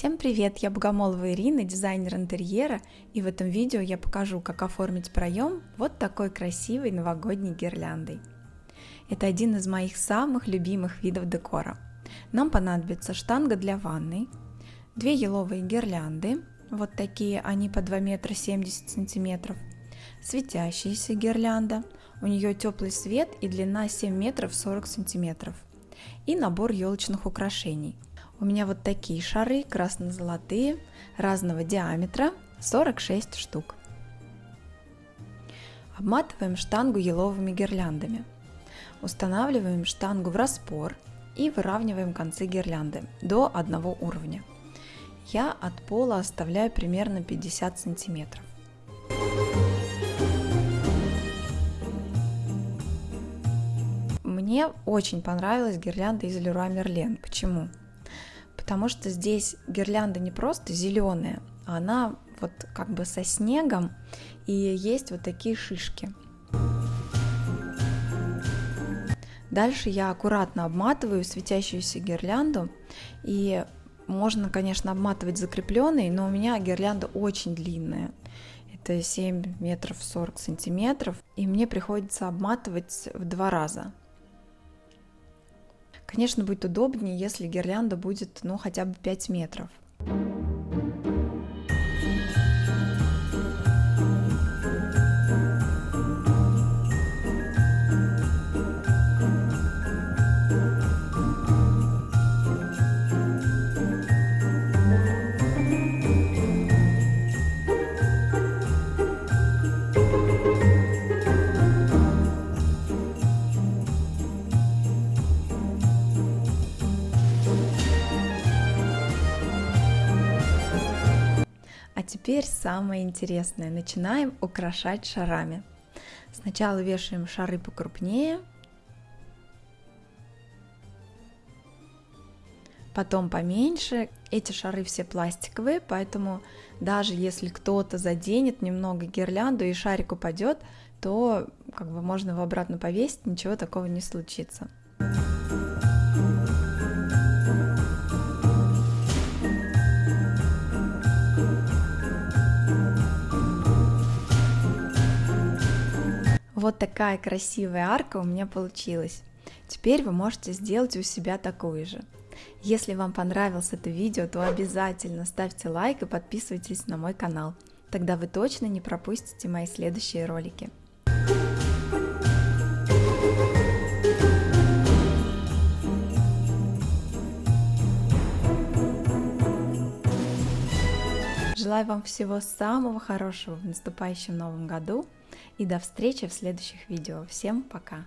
Всем привет, я Богомолова Ирина, дизайнер интерьера, и в этом видео я покажу, как оформить проем вот такой красивой новогодней гирляндой. Это один из моих самых любимых видов декора. Нам понадобится штанга для ванной, две еловые гирлянды, вот такие, они по 2 метра 70 сантиметров, светящаяся гирлянда, у нее теплый свет и длина 7 метров 40 сантиметров, и набор елочных украшений – у меня вот такие шары красно-золотые, разного диаметра, 46 штук. Обматываем штангу еловыми гирляндами. Устанавливаем штангу в распор и выравниваем концы гирлянды до одного уровня. Я от пола оставляю примерно 50 сантиметров. Мне очень понравилась гирлянда из Leroy Merlin. Почему? Потому что здесь гирлянда не просто зеленая, она вот как бы со снегом, и есть вот такие шишки. Дальше я аккуратно обматываю светящуюся гирлянду, и можно, конечно, обматывать закрепленной, но у меня гирлянда очень длинная. Это 7 метров 40 сантиметров, и мне приходится обматывать в два раза. Конечно, будет удобнее, если гирлянда будет, ну, хотя бы 5 метров. Теперь самое интересное. Начинаем украшать шарами. Сначала вешаем шары покрупнее, потом поменьше. Эти шары все пластиковые, поэтому даже если кто-то заденет немного гирлянду и шарик упадет, то как бы можно его обратно повесить, ничего такого не случится. Вот такая красивая арка у меня получилась. Теперь вы можете сделать у себя такую же. Если вам понравилось это видео, то обязательно ставьте лайк и подписывайтесь на мой канал. Тогда вы точно не пропустите мои следующие ролики. Желаю вам всего самого хорошего в наступающем новом году и до встречи в следующих видео. Всем пока!